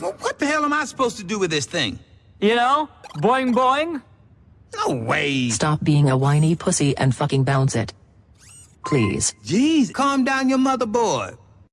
What the hell am I supposed to do with this thing? You know? Boing boing? No way. Stop being a whiny pussy and fucking bounce it. Please. Jeez, calm down your motherboard.